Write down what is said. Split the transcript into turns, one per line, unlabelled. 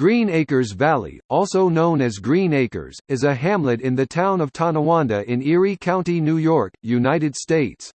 Green Acres Valley, also known as Green Acres, is a hamlet in the town of Tonawanda in Erie County, New York, United States.